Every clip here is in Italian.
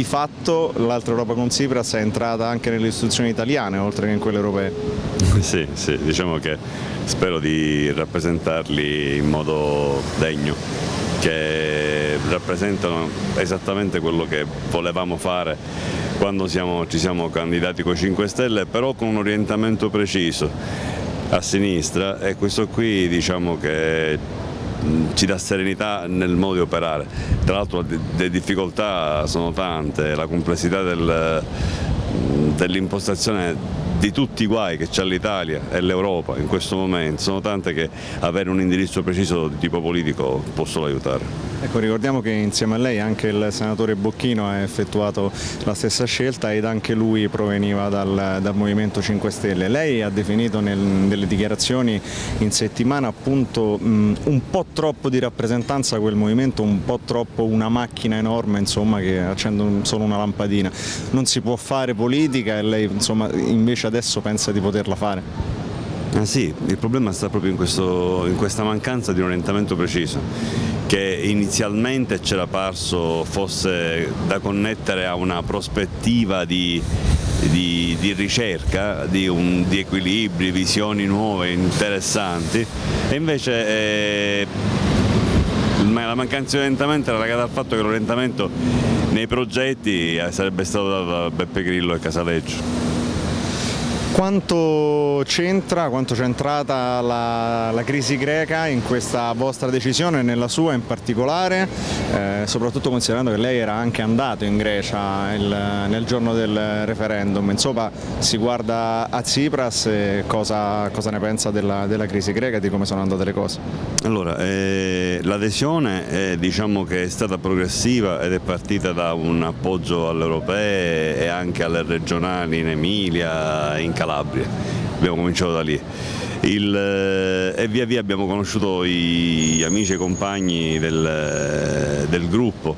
di fatto l'altra Europa con Tsipras è entrata anche nelle istituzioni italiane oltre che in quelle europee. Sì, sì, diciamo che spero di rappresentarli in modo degno, che rappresentano esattamente quello che volevamo fare quando siamo, ci siamo candidati con i 5 Stelle, però con un orientamento preciso a sinistra e questo qui diciamo che ci dà serenità nel modo di operare. Tra l'altro le difficoltà sono tante, la complessità del, dell'impostazione di tutti i guai che c'è l'Italia e l'Europa in questo momento sono tante che avere un indirizzo preciso di tipo politico può solo aiutare. Ecco, ricordiamo che insieme a lei anche il senatore Bocchino ha effettuato la stessa scelta ed anche lui proveniva dal, dal Movimento 5 Stelle. Lei ha definito nel, nelle dichiarazioni in settimana appunto mh, un po' troppo di rappresentanza quel movimento, un po' troppo una macchina enorme insomma, che accende solo una lampadina. Non si può fare politica e lei insomma, invece adesso pensa di poterla fare? Ah sì, il problema sta proprio in, questo, in questa mancanza di un orientamento preciso che inizialmente c'era parso fosse da connettere a una prospettiva di, di, di ricerca, di, un, di, equilibri, visioni nuove, interessanti e invece eh, la mancanza di orientamento era legata al fatto che l'orientamento nei progetti eh, sarebbe stato da Beppe Grillo e Casaleggio. Quanto c'entra, quanto c'è entrata la, la, crisi greca in questa vostra decisione, nella sua in particolare, eh, soprattutto considerando che lei era anche andato in Grecia il, nel giorno del referendum, insomma si guarda a Tsipras e cosa, cosa ne pensa della, della, crisi greca e di come sono andate le cose? Allora, eh, l'adesione diciamo che è stata progressiva ed è partita da un appoggio alle europee e anche alle regionali in Emilia, in Calabria abbiamo cominciato da lì. Il, eh, e via via abbiamo conosciuto gli amici e compagni del, eh, del gruppo,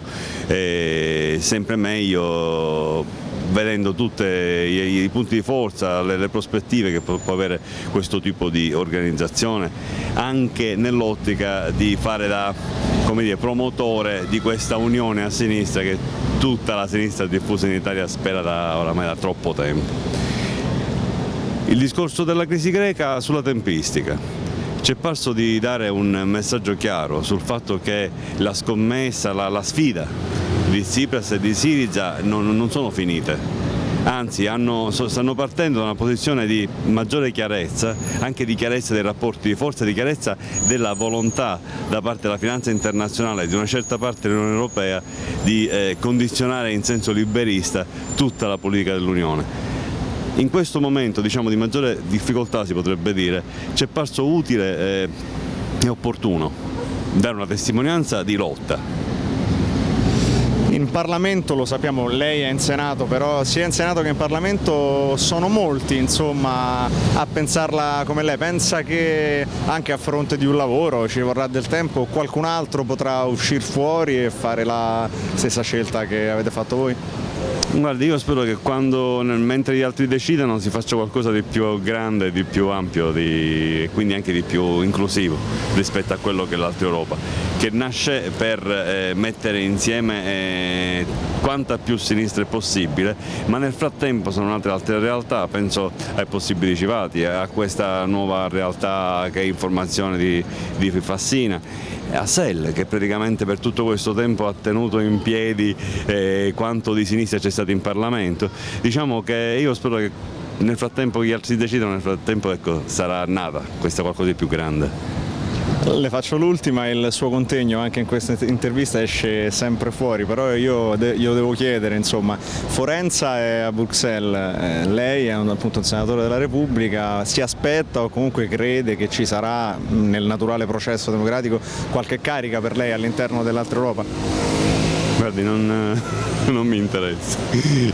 e sempre meglio vedendo tutti i, i, punti di forza, le, le prospettive che può, può, avere questo tipo di organizzazione, anche nell'ottica di fare da dire, promotore di questa unione a sinistra che tutta la sinistra diffusa in Italia spera da, oramai da troppo tempo. Il discorso della crisi greca sulla tempistica. Ci è parso di dare un messaggio chiaro sul fatto che la scommessa, la, la sfida di Tsipras e di Siriza non, non sono finite, anzi hanno, stanno partendo da una posizione di maggiore chiarezza, anche di chiarezza dei rapporti di forza, di chiarezza della volontà da parte della finanza internazionale di una certa parte dell'Unione Europea di eh, condizionare in senso liberista tutta la politica dell'Unione. In questo momento diciamo, di maggiore difficoltà si potrebbe dire, ci è parso utile eh, e opportuno dare una testimonianza di lotta, Parlamento, lo sappiamo, lei è in Senato, però sia in Senato che in Parlamento sono molti insomma, a pensarla come lei. Pensa che anche a fronte di un lavoro ci vorrà del tempo, qualcun altro potrà uscire fuori e fare la stessa scelta che avete fatto voi? Guardi, io spero che quando, mentre gli altri decidano si faccia qualcosa di più grande, di più ampio di, e quindi anche di più inclusivo rispetto a quello che è l'altra Europa, che nasce per eh, mettere insieme eh, quanta più sinistra è possibile, ma nel frattempo sono nate altre realtà, penso ai possibili civati, a questa nuova realtà che è informazione di, di Fassina a SEL che praticamente per tutto questo tempo ha tenuto in piedi eh, quanto di sinistra c'è stato in Parlamento. Diciamo che io spero che nel frattempo gli altri decidano, nel frattempo ecco, sarà nata questa qualcosa di più grande. Le faccio l'ultima, il suo contegno anche in questa intervista esce sempre fuori, però io glielo devo chiedere, insomma, Forenza è a Bruxelles, eh, lei è un, appunto un senatore della Repubblica, si aspetta o comunque crede che ci sarà nel naturale processo democratico qualche carica per lei all'interno dell'altra Europa? Guardi, non, non mi interessa.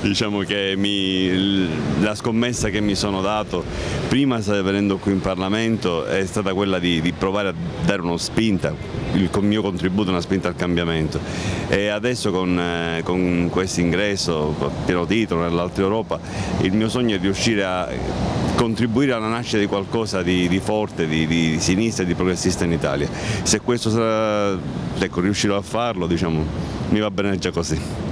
diciamo che mi, la scommessa che mi sono dato prima venendo qui in Parlamento è stata quella di, di provare a dare uno spinta, il mio contributo una spinta al cambiamento e adesso con, eh, con questo ingresso pieno titolo nell'Alta Europa il mio sogno è riuscire a contribuire alla nascita di qualcosa di, di forte, di, di, sinistra e di progressista in Italia. Se questo sarà, ecco, riuscirò a farlo, diciamo, mi va bene già così.